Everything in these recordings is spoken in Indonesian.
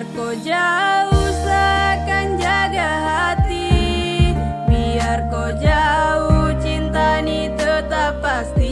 Biar kau jauh seakan jaga hati. Biar kau jauh cinta ini tetap pasti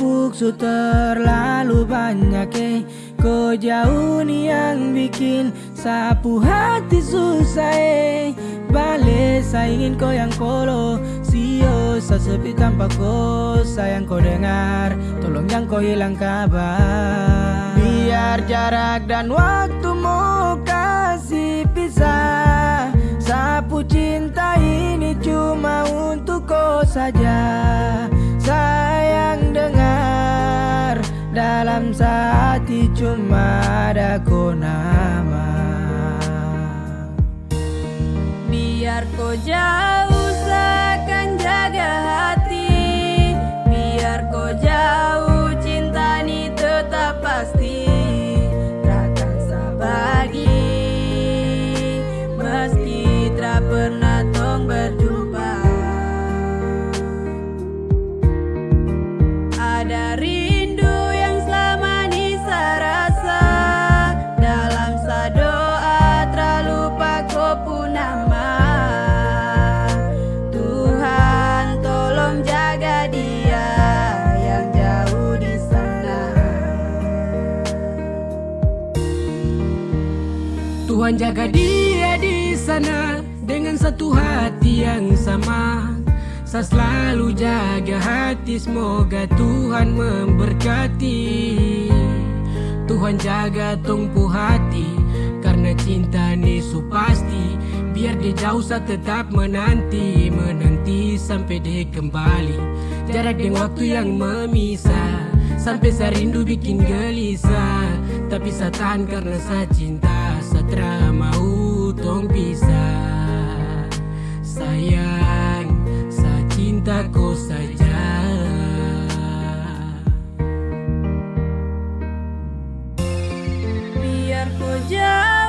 menumpuk su terlalu banyak eh. Kau jauh nih yang bikin sapu hati susah eh. Balik saya ingin kau yang kolo Sio sepi tanpa kau sayang kau dengar. Tolong jangan kau hilang kabar. Biar jarak dan waktu mau kasih pisah Sapu cinta ini cuma untuk kau saja Dalam hati cuma ada kau nama. Biar kau jauh Jaga dia di sana dengan satu hati yang sama. Saya selalu jaga hati, semoga Tuhan memberkati. Tuhan jaga tumpu hati, karena cinta ni su pasti. Biar dia jauh saya tetap menanti, menanti sampai dia kembali. Jarak dengan waktu yang memisah, sampai saya rindu bikin gelisah. Tapi saya tahan karena saya cinta, Tra mau tong bisa Sayang, sa cinta ko saja. Biar ko jauh